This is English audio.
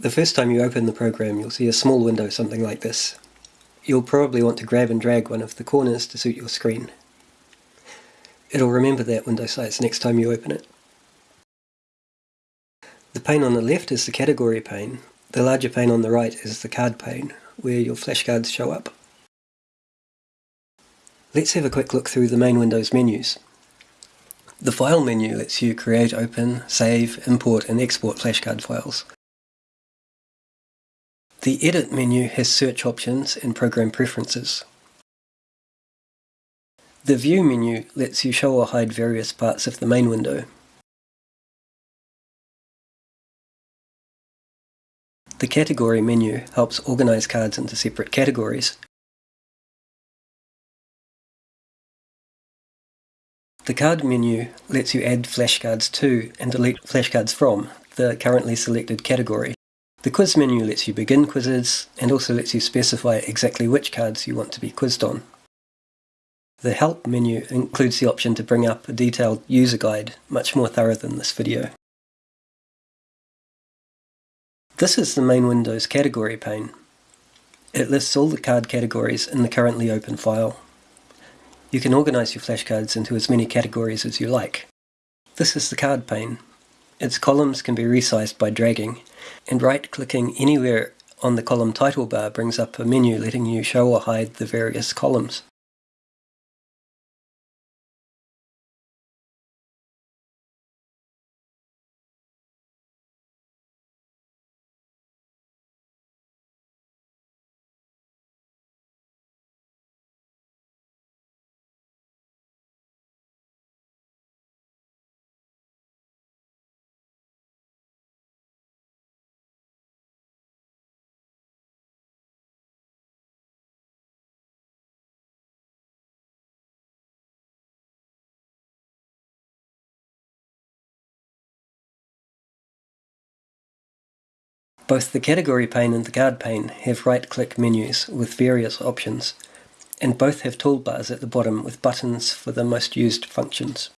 The first time you open the program you'll see a small window something like this. You'll probably want to grab and drag one of the corners to suit your screen. It'll remember that window size next time you open it. The pane on the left is the category pane. The larger pane on the right is the card pane, where your flashcards show up. Let's have a quick look through the main window's menus. The File menu lets you create, open, save, import and export flashcard files. The Edit menu has search options and program preferences. The View menu lets you show or hide various parts of the main window. The Category menu helps organize cards into separate categories. The Card menu lets you add flashcards to and delete flashcards from the currently selected category. The quiz menu lets you begin quizzes and also lets you specify exactly which cards you want to be quizzed on. The Help menu includes the option to bring up a detailed user guide, much more thorough than this video. This is the main window's category pane. It lists all the card categories in the currently open file. You can organize your flashcards into as many categories as you like. This is the card pane. Its columns can be resized by dragging, and right-clicking anywhere on the column title bar brings up a menu letting you show or hide the various columns. Both the category pane and the card pane have right-click menus with various options, and both have toolbars at the bottom with buttons for the most used functions.